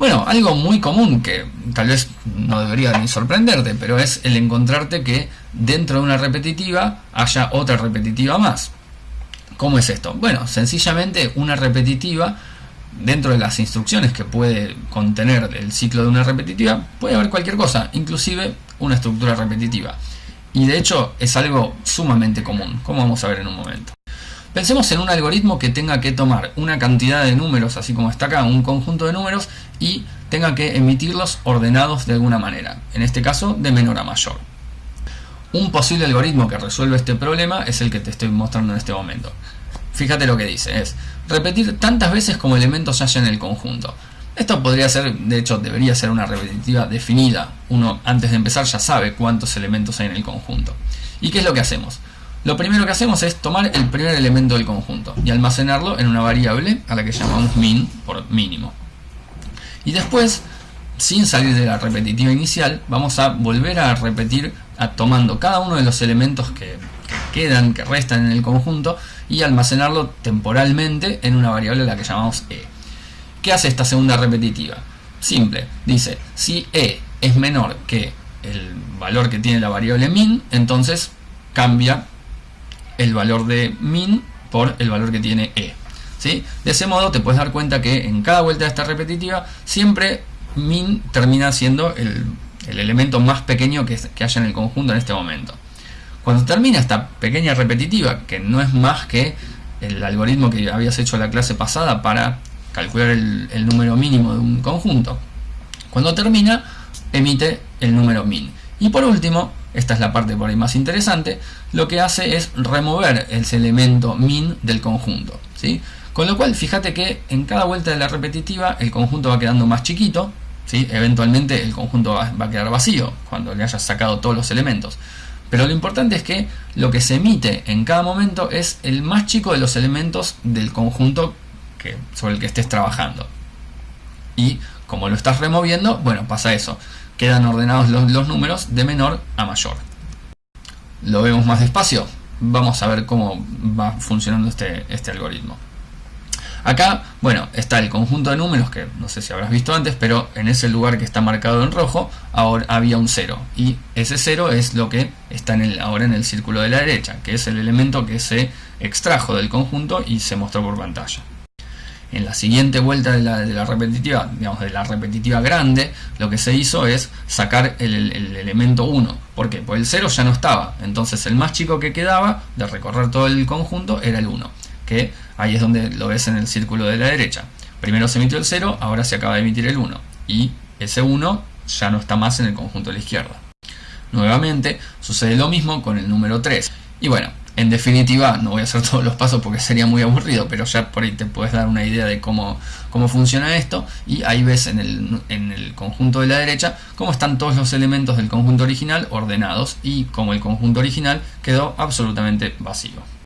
Bueno, algo muy común que tal vez no debería ni sorprenderte, pero es el encontrarte que dentro de una repetitiva haya otra repetitiva más. ¿Cómo es esto? Bueno, sencillamente una repetitiva dentro de las instrucciones que puede contener el ciclo de una repetitiva puede haber cualquier cosa, inclusive una estructura repetitiva. Y de hecho es algo sumamente común, como vamos a ver en un momento. Pensemos en un algoritmo que tenga que tomar una cantidad de números, así como está acá, un conjunto de números, y tenga que emitirlos ordenados de alguna manera, en este caso de menor a mayor. Un posible algoritmo que resuelve este problema es el que te estoy mostrando en este momento. Fíjate lo que dice, es repetir tantas veces como elementos haya en el conjunto. Esto podría ser, de hecho debería ser una repetitiva definida. Uno antes de empezar ya sabe cuántos elementos hay en el conjunto. ¿Y qué es lo que hacemos? Lo primero que hacemos es tomar el primer elemento del conjunto y almacenarlo en una variable a la que llamamos min por mínimo. Y después, sin salir de la repetitiva inicial, vamos a volver a repetir tomando cada uno de los elementos que, que quedan, que restan en el conjunto y almacenarlo temporalmente en una variable a la que llamamos e. ¿Qué hace esta segunda repetitiva? Simple, dice si e es menor que el valor que tiene la variable min, entonces cambia el valor de min por el valor que tiene e. ¿sí? De ese modo te puedes dar cuenta que en cada vuelta de esta repetitiva siempre min termina siendo el, elemento más pequeño que, haya en el conjunto en este momento. Cuando termina esta pequeña repetitiva, que no es más que el algoritmo que habías hecho la clase pasada para calcular el, el, número mínimo de un conjunto. Cuando termina, emite el número min. Y por último, esta es la parte por ahí más interesante, lo que hace es remover ese elemento min del conjunto. ¿sí? Con lo cual, fíjate que en cada vuelta de la repetitiva el conjunto va quedando más chiquito, ¿sí? eventualmente el conjunto va, a quedar vacío cuando le hayas sacado todos los elementos. Pero lo importante es que lo que se emite en cada momento es el más chico de los elementos del conjunto sobre el que estés trabajando. Y como lo estás removiendo, bueno, pasa eso quedan ordenados los, números de menor a mayor. Lo vemos más despacio. Vamos a ver cómo va funcionando este, este algoritmo. Acá, bueno, está el conjunto de números que no sé si habrás visto antes, pero en ese lugar que está marcado en rojo, ahora había un 0. Y ese 0 es lo que está en el, ahora en el círculo de la derecha, que es el elemento que se extrajo del conjunto y se mostró por pantalla. En la siguiente vuelta de la, repetitiva, digamos de la repetitiva grande, lo que se hizo es sacar el, elemento 1. ¿Por qué? Porque el 0 ya no estaba. Entonces el más chico que quedaba de recorrer todo el conjunto era el 1. Que ahí es donde lo ves en el círculo de la derecha. Primero se emitió el 0, ahora se acaba de emitir el 1. Y ese 1 ya no está más en el conjunto de la izquierda. Nuevamente sucede lo mismo con el número 3. Y bueno, en definitiva, no voy a hacer todos los pasos porque sería muy aburrido, pero ya por ahí te puedes dar una idea de cómo, cómo funciona esto. Y ahí ves en el, en el conjunto de la derecha cómo están todos los elementos del conjunto original ordenados y cómo el conjunto original quedó absolutamente vacío.